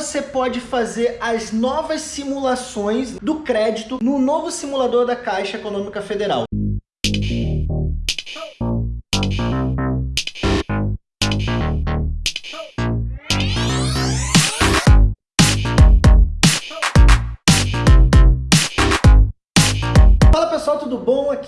você pode fazer as novas simulações do crédito no novo simulador da Caixa Econômica Federal.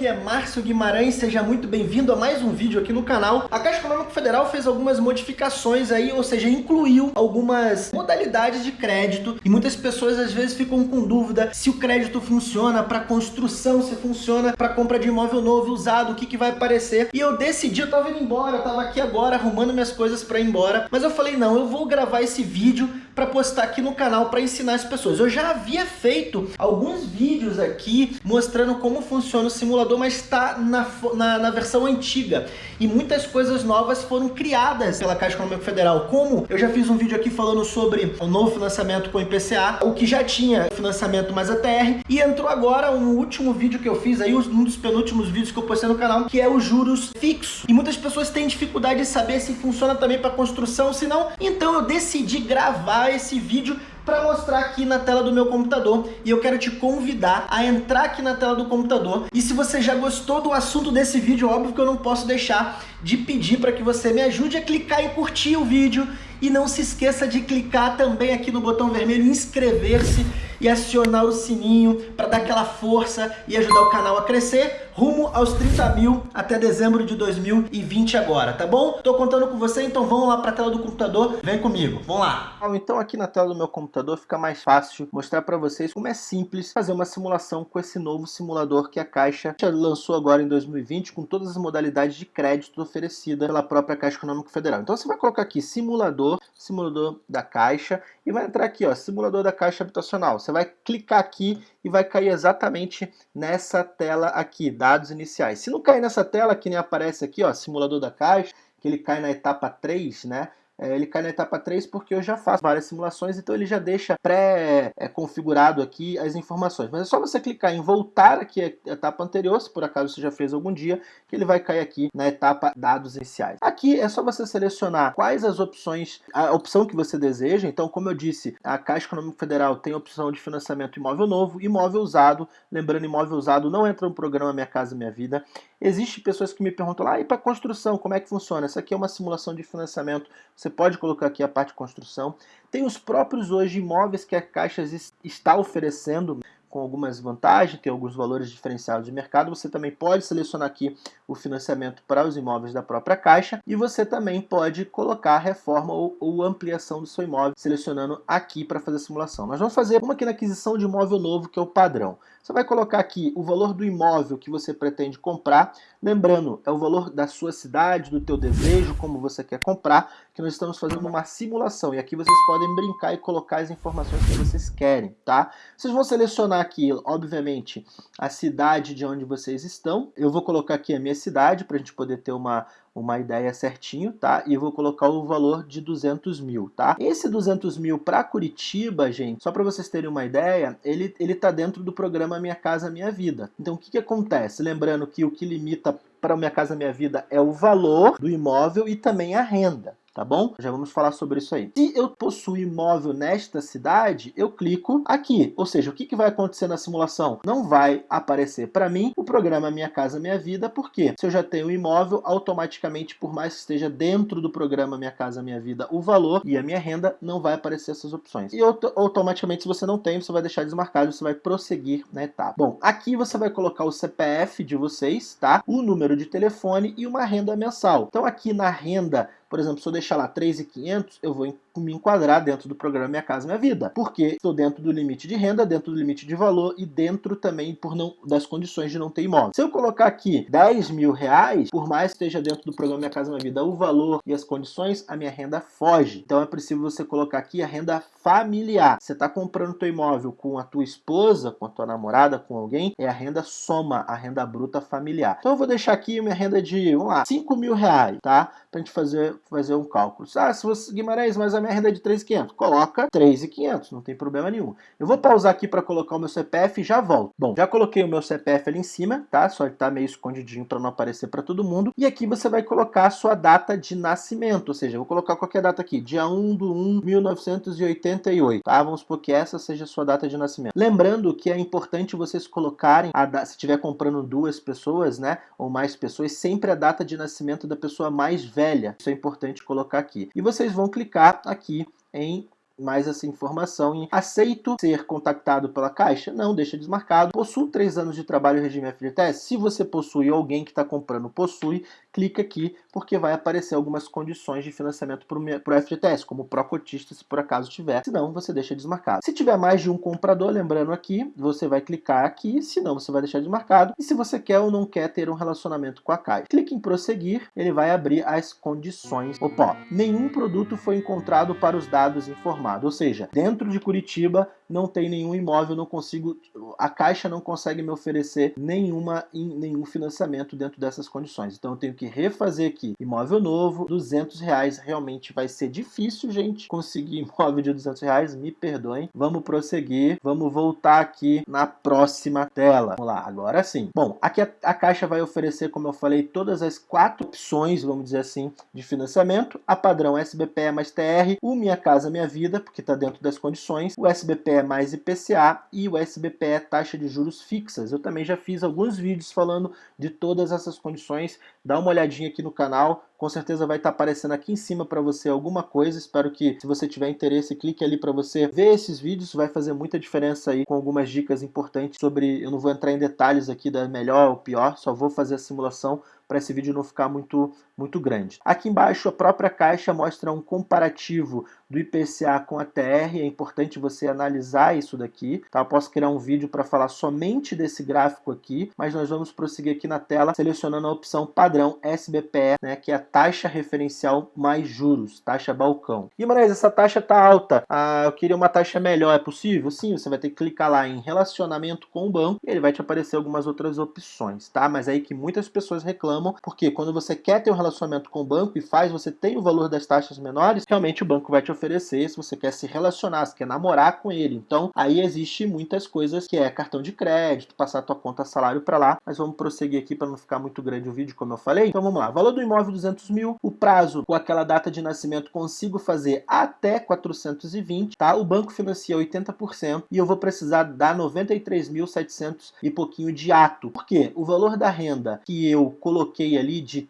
Aqui é Márcio Guimarães, seja muito bem-vindo a mais um vídeo aqui no canal. A Caixa Econômica Federal fez algumas modificações aí, ou seja, incluiu algumas modalidades de crédito e muitas pessoas às vezes ficam com dúvida se o crédito funciona para construção, se funciona para compra de imóvel novo, usado, o que, que vai aparecer. E eu decidi, eu tava indo embora, eu tava aqui agora arrumando minhas coisas para ir embora, mas eu falei, não, eu vou gravar esse vídeo para postar aqui no canal para ensinar as pessoas. Eu já havia feito alguns vídeos aqui mostrando como funciona o simulador, mas está na, na, na, versão antiga. E muitas coisas novas foram criadas pela Caixa Econômica Federal. Como eu já fiz um vídeo aqui falando sobre o novo financiamento com o IPCA, o que já tinha financiamento mais ATR, e entrou agora um último vídeo que eu fiz aí, um dos penúltimos vídeos que eu postei no canal, que é os juros fixos. E muitas pessoas têm dificuldade de saber se funciona também para construção, se não. Então eu decidi gravar esse vídeo para mostrar aqui na tela do meu computador. E eu quero te convidar a entrar aqui na tela do computador. E se você já gostou do assunto desse vídeo, óbvio que eu não posso deixar de pedir para que você me ajude a clicar e curtir o vídeo. E não se esqueça de clicar também aqui no botão vermelho inscrever-se e acionar o sininho para dar aquela força e ajudar o canal a crescer rumo aos 30 mil até dezembro de 2020 agora, tá bom? Tô contando com você, então vamos lá para a tela do computador, vem comigo, vamos lá. Então aqui na tela do meu computador fica mais fácil mostrar para vocês como é simples fazer uma simulação com esse novo simulador que a Caixa lançou agora em 2020 com todas as modalidades de crédito oferecida pela própria Caixa Econômica Federal. Então você vai colocar aqui simulador, simulador da Caixa e vai entrar aqui ó, simulador da Caixa Habitacional. Você vai clicar aqui e vai cair exatamente nessa tela aqui, dados iniciais. Se não cair nessa tela, que nem aparece aqui, ó, simulador da caixa, que ele cai na etapa 3, né? É, ele cai na etapa 3 porque eu já faço várias simulações, então ele já deixa pré-configurado aqui as informações. Mas é só você clicar em voltar aqui à etapa anterior, se por acaso você já fez algum dia, que ele vai cair aqui na etapa dados iniciais. Aqui é só você selecionar quais as opções, a opção que você deseja. Então, como eu disse, a Caixa Econômica Federal tem a opção de financiamento imóvel novo, imóvel usado. Lembrando, imóvel usado não entra no programa Minha Casa Minha Vida. Existem pessoas que me perguntam lá, ah, e para construção, como é que funciona? Essa aqui é uma simulação de financiamento, você pode colocar aqui a parte de construção. Tem os próprios hoje imóveis que a Caixa está oferecendo, com algumas vantagens, tem alguns valores diferenciados de mercado. Você também pode selecionar aqui o financiamento para os imóveis da própria Caixa e você também pode colocar reforma ou, ou ampliação do seu imóvel, selecionando aqui para fazer a simulação. Nós vamos fazer uma aqui na aquisição de imóvel novo, que é o padrão. Você vai colocar aqui o valor do imóvel que você pretende comprar, lembrando, é o valor da sua cidade, do teu desejo, como você quer comprar, que nós estamos fazendo uma simulação, e aqui vocês podem brincar e colocar as informações que vocês querem, tá? Vocês vão selecionar aqui, obviamente, a cidade de onde vocês estão, eu vou colocar aqui a minha para a gente poder ter uma, uma ideia certinho, tá? E vou colocar o valor de 200 mil, tá? Esse 200 mil para Curitiba, gente, só para vocês terem uma ideia, ele, ele tá dentro do programa Minha Casa Minha Vida. Então, o que que acontece? Lembrando que o que limita para Minha Casa Minha Vida é o valor do imóvel e também a renda tá bom? Já vamos falar sobre isso aí. Se eu possuo imóvel nesta cidade, eu clico aqui. Ou seja, o que, que vai acontecer na simulação? Não vai aparecer para mim o programa Minha Casa Minha Vida, porque se eu já tenho um imóvel, automaticamente, por mais que esteja dentro do programa Minha Casa Minha Vida, o valor e a minha renda, não vai aparecer essas opções. E automaticamente, se você não tem, você vai deixar desmarcado, você vai prosseguir na etapa. Bom, aqui você vai colocar o CPF de vocês, tá? O número de telefone e uma renda mensal. Então aqui na renda por exemplo, se eu deixar lá 3,500, eu vou me enquadrar dentro do programa Minha Casa Minha Vida, porque estou dentro do limite de renda, dentro do limite de valor e dentro também por não, das condições de não ter imóvel. Se eu colocar aqui 10 mil reais, por mais que esteja dentro do programa Minha Casa Minha Vida o valor e as condições, a minha renda foge. Então é preciso você colocar aqui a renda familiar. Você está comprando teu imóvel com a tua esposa, com a tua namorada, com alguém, é a renda soma, a renda bruta familiar. Então eu vou deixar aqui minha renda de, vamos lá, 5 mil reais, tá? Pra gente fazer, fazer um cálculo. Ah, se você, Guimarães, mas a a minha renda é de 3.500. Coloca 3.500, não tem problema nenhum. Eu vou pausar aqui para colocar o meu CPF e já volto. Bom, já coloquei o meu CPF ali em cima, tá? Só ele tá meio escondidinho para não aparecer para todo mundo. E aqui você vai colocar a sua data de nascimento, ou seja, vou colocar qualquer data aqui, dia 1 de 1 1988, tá? Vamos supor que essa seja a sua data de nascimento. Lembrando que é importante vocês colocarem, a se estiver comprando duas pessoas, né, ou mais pessoas, sempre a data de nascimento da pessoa mais velha. Isso é importante colocar aqui. E vocês vão clicar aqui em mais essa informação em aceito ser contactado pela Caixa? Não, deixa desmarcado. Possuo três anos de trabalho regime FGTS? Se você possui alguém que está comprando possui, clica aqui porque vai aparecer algumas condições de financiamento para o FGTS, como pró-cotista, se por acaso tiver. Se não, você deixa desmarcado. Se tiver mais de um comprador, lembrando aqui, você vai clicar aqui, se não, você vai deixar desmarcado. E se você quer ou não quer ter um relacionamento com a Caixa, clique em prosseguir, ele vai abrir as condições. Opa, nenhum produto foi encontrado para os dados informados, ou seja, dentro de Curitiba não tem nenhum imóvel, não consigo, a Caixa não consegue me oferecer nenhuma, nenhum financiamento dentro dessas condições. Então eu tenho que refazer aqui. Imóvel novo, 200 reais. Realmente vai ser difícil, gente, conseguir imóvel de 200 reais. Me perdoem. Vamos prosseguir. Vamos voltar aqui na próxima tela. Vamos lá, agora sim. Bom, aqui a, a Caixa vai oferecer, como eu falei, todas as quatro opções, vamos dizer assim, de financiamento. A padrão SBPE mais TR, o Minha Casa Minha Vida, porque está dentro das condições, o SBPE mais IPCA e o SBPE taxa de juros fixas. Eu também já fiz alguns vídeos falando de todas essas condições. Dá uma olhadinha aqui no canal, com certeza vai estar tá aparecendo aqui em cima para você alguma coisa. Espero que, se você tiver interesse, clique ali para você ver esses vídeos. Vai fazer muita diferença aí com algumas dicas importantes sobre... Eu não vou entrar em detalhes aqui da melhor ou pior, só vou fazer a simulação para esse vídeo não ficar muito, muito grande. Aqui embaixo a própria caixa mostra um comparativo do IPCA com a TR, é importante você analisar isso daqui. Tá? Eu posso criar um vídeo para falar somente desse gráfico aqui, mas nós vamos prosseguir aqui na tela selecionando a opção padrão SBPE, né, que é a taxa referencial mais juros, taxa balcão. E, mas essa taxa tá alta, ah, eu queria uma taxa melhor, é possível? Sim, você vai ter que clicar lá em relacionamento com o banco e ele vai te aparecer algumas outras opções, tá? Mas é aí que muitas pessoas reclamam reclamam, porque quando você quer ter um relacionamento com o banco e faz, você tem o valor das taxas menores, realmente o banco vai te oferecer se você quer se relacionar, se quer namorar com ele. Então, aí existe muitas coisas que é cartão de crédito, passar tua conta salário para lá, mas vamos prosseguir aqui para não ficar muito grande o vídeo, como eu falei. Então vamos lá, valor do imóvel 200 mil, o prazo com aquela data de nascimento consigo fazer até 420, tá? O banco financia 80% e eu vou precisar dar 93.700 e pouquinho de ato. Por quê? O valor da renda que eu coloquei ali de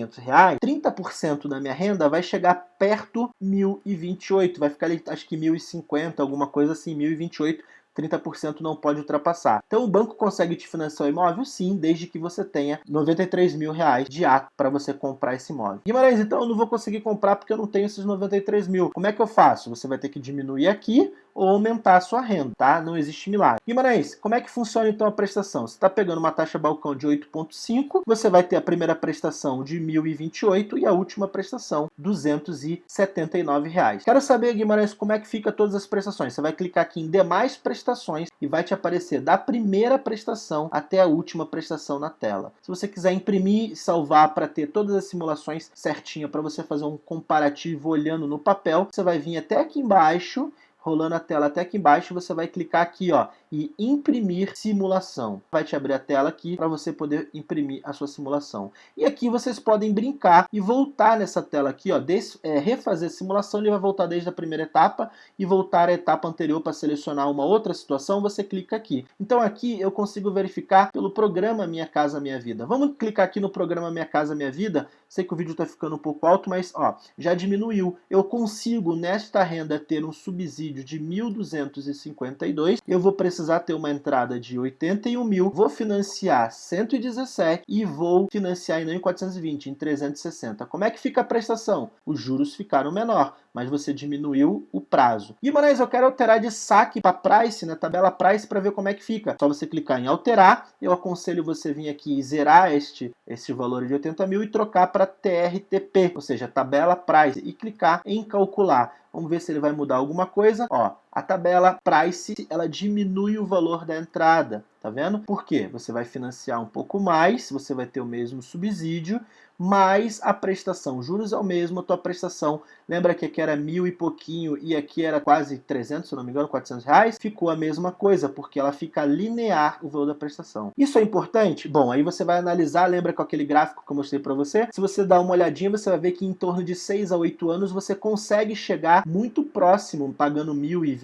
R$ 3.500, 30% da minha renda vai chegar perto 1.028, vai ficar ali acho que 1.050, alguma coisa assim, 1.028 30% não pode ultrapassar. Então o banco consegue te financiar o imóvel? Sim, desde que você tenha 93 mil reais de ato para você comprar esse imóvel. Guimarães, então eu não vou conseguir comprar porque eu não tenho esses 93 mil. Como é que eu faço? Você vai ter que diminuir aqui ou aumentar a sua renda, tá? Não existe milagre. Guimarães, como é que funciona então a prestação? Você está pegando uma taxa balcão de 8,5, você vai ter a primeira prestação de 1.028 e a última prestação 279 reais. Quero saber, Guimarães, como é que fica todas as prestações. Você vai clicar aqui em demais prestações e vai te aparecer da primeira prestação até a última prestação na tela. Se você quiser imprimir e salvar para ter todas as simulações certinha para você fazer um comparativo olhando no papel, você vai vir até aqui embaixo rolando a tela até aqui embaixo, você vai clicar aqui ó, e imprimir simulação. Vai te abrir a tela aqui para você poder imprimir a sua simulação. E aqui vocês podem brincar e voltar nessa tela aqui, ó, des, é, refazer a simulação, ele vai voltar desde a primeira etapa e voltar à etapa anterior para selecionar uma outra situação, você clica aqui. Então aqui eu consigo verificar pelo programa Minha Casa Minha Vida. Vamos clicar aqui no programa Minha Casa Minha Vida. Sei que o vídeo está ficando um pouco alto, mas ó, já diminuiu. Eu consigo nesta renda ter um subsídio vídeo de 1.252, eu vou precisar ter uma entrada de 81 mil, vou financiar 117 e vou financiar não em 420, em 360. Como é que fica a prestação? Os juros ficaram menor, mas você diminuiu o prazo. Guimarães, eu quero alterar de saque para price, na tabela price, para ver como é que fica. Só você clicar em alterar, eu aconselho você vir aqui e zerar este, este valor de 80 mil e trocar para TRTP, ou seja, tabela price, e clicar em calcular. Vamos ver se ele vai mudar alguma coisa. Ó, A tabela Price, ela diminui o valor da entrada, tá vendo? Por quê? Você vai financiar um pouco mais, você vai ter o mesmo subsídio, mais a prestação. Juros é o mesmo, a tua prestação. Lembra que aqui era mil e pouquinho e aqui era quase 300, se não me engano, 400 reais? Ficou a mesma coisa, porque ela fica linear o valor da prestação. Isso é importante? Bom, aí você vai analisar, lembra com aquele gráfico que eu mostrei para você? Se você dá uma olhadinha, você vai ver que em torno de 6 a 8 anos você consegue chegar muito próximo, pagando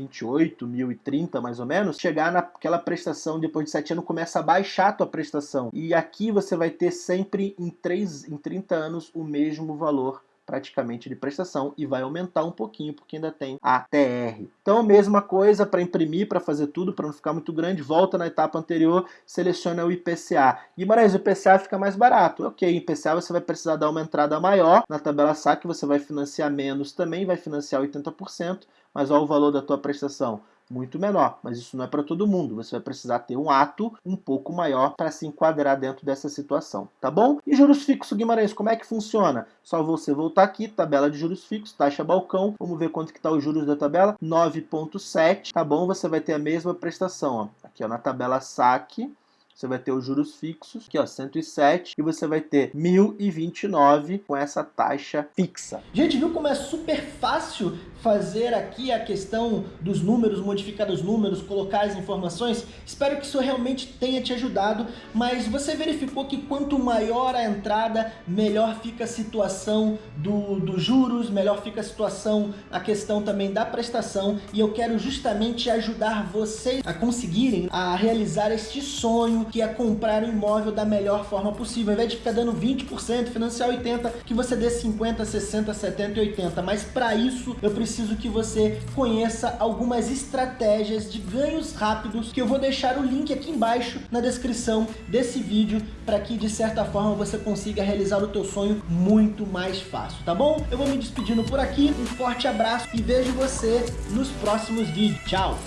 1.028, 1.030 mais ou menos, chegar naquela prestação, depois de 7 anos começa a baixar a tua prestação. E aqui você vai ter sempre em 3, em 30 anos o mesmo valor praticamente de prestação e vai aumentar um pouquinho porque ainda tem a TR. Então a mesma coisa para imprimir, para fazer tudo, para não ficar muito grande, volta na etapa anterior, seleciona o IPCA. Guimarães, o IPCA fica mais barato. Ok, IPCA você vai precisar dar uma entrada maior, na tabela SAC você vai financiar menos também, vai financiar 80%, mas olha o valor da tua prestação muito menor, mas isso não é para todo mundo. Você vai precisar ter um ato um pouco maior para se enquadrar dentro dessa situação, tá bom? E juros fixos, Guimarães, como é que funciona? Só você voltar aqui, tabela de juros fixos, taxa balcão, vamos ver quanto que está os juros da tabela, 9.7, tá bom? Você vai ter a mesma prestação, ó. aqui ó, na tabela saque, você vai ter os juros fixos, aqui ó, 107, e você vai ter 1.029 com essa taxa fixa. Gente, viu como é super fácil fazer aqui a questão dos números, modificar os números, colocar as informações? Espero que isso realmente tenha te ajudado, mas você verificou que quanto maior a entrada, melhor fica a situação do, dos juros, melhor fica a situação, a questão também da prestação, e eu quero justamente ajudar vocês a conseguirem a realizar este sonho que é comprar um imóvel da melhor forma possível. Ao invés de ficar dando 20%, financiar 80%, que você dê 50%, 60%, 70% e 80%. Mas para isso, eu preciso que você conheça algumas estratégias de ganhos rápidos, que eu vou deixar o link aqui embaixo na descrição desse vídeo, para que de certa forma você consiga realizar o teu sonho muito mais fácil, tá bom? Eu vou me despedindo por aqui, um forte abraço e vejo você nos próximos vídeos. Tchau!